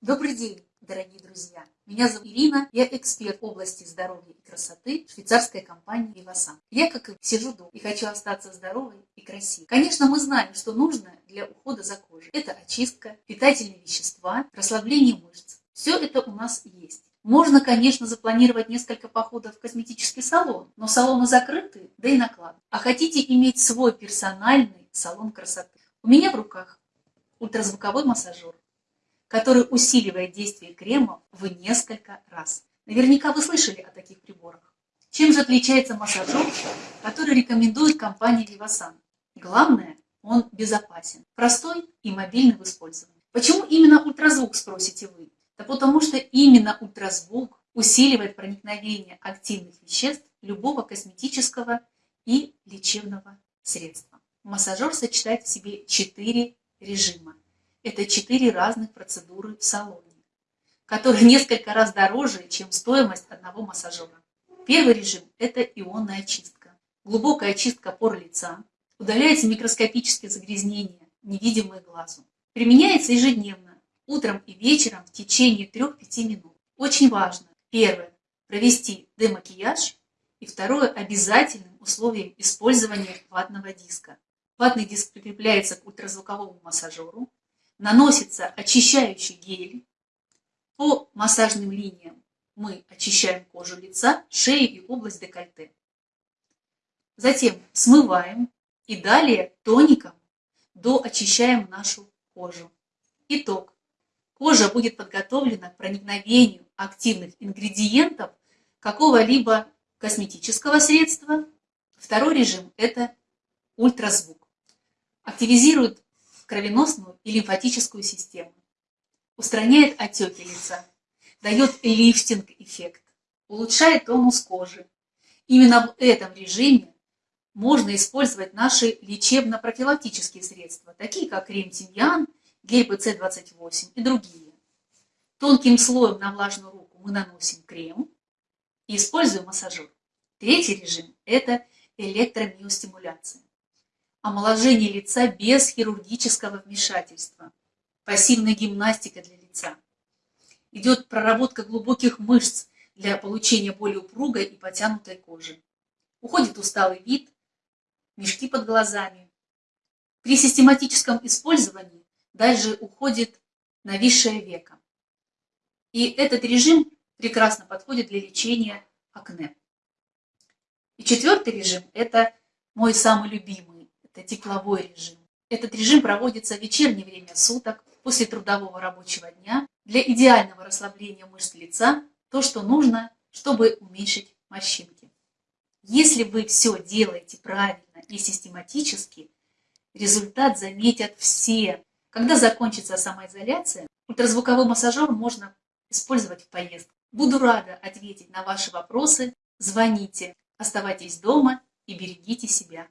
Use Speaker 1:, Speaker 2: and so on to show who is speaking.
Speaker 1: Добрый день, дорогие друзья! Меня зовут Ирина, я эксперт в области здоровья и красоты швейцарской компании Vivasan. Я, как и сижу дома и хочу остаться здоровой и красивой. Конечно, мы знаем, что нужно для ухода за кожей. Это очистка, питательные вещества, расслабление мышц. Все это у нас есть. Можно, конечно, запланировать несколько походов в косметический салон, но салоны закрыты, да и наклад. А хотите иметь свой персональный салон красоты? У меня в руках ультразвуковой массажер который усиливает действие крема в несколько раз. Наверняка вы слышали о таких приборах. Чем же отличается массажер, который рекомендует компания Vivasan? Главное, он безопасен, простой и мобильный в использовании. Почему именно ультразвук, спросите вы? Да потому что именно ультразвук усиливает проникновение активных веществ любого косметического и лечебного средства. Массажер сочетает в себе четыре режима. Это четыре разных процедуры в салоне, которые несколько раз дороже, чем стоимость одного массажера. Первый режим – это ионная очистка. Глубокая очистка пор лица. Удаляются микроскопические загрязнения, невидимые глазу. Применяется ежедневно, утром и вечером в течение 3-5 минут. Очень важно, первое, провести демакияж, и второе, обязательным условием использования ватного диска. Ватный диск прикрепляется к ультразвуковому массажеру, наносится очищающий гель. По массажным линиям мы очищаем кожу лица, шею и область декольте. Затем смываем и далее тоником доочищаем нашу кожу. Итог. Кожа будет подготовлена к проникновению активных ингредиентов какого-либо косметического средства. Второй режим – это ультразвук. Активизирует кровеносную и лимфатическую систему, устраняет отеки лица, дает лифтинг-эффект, улучшает тонус кожи. Именно в этом режиме можно использовать наши лечебно-профилактические средства, такие как крем тимьян, гель ПЦ-28 и другие. Тонким слоем на влажную руку мы наносим крем и используем массажер. Третий режим – это электромиостимуляция омоложение лица без хирургического вмешательства, пассивная гимнастика для лица. Идет проработка глубоких мышц для получения более упругой и потянутой кожи. Уходит усталый вид, мешки под глазами. При систематическом использовании дальше уходит нависшее веко. И этот режим прекрасно подходит для лечения акне. И четвертый режим – это мой самый любимый это тепловой режим. Этот режим проводится в вечернее время суток, после трудового рабочего дня, для идеального расслабления мышц лица, то, что нужно, чтобы уменьшить морщинки. Если вы все делаете правильно и систематически, результат заметят все. Когда закончится самоизоляция, ультразвуковой массажер можно использовать в поездке. Буду рада ответить на ваши вопросы. Звоните, оставайтесь дома и берегите себя.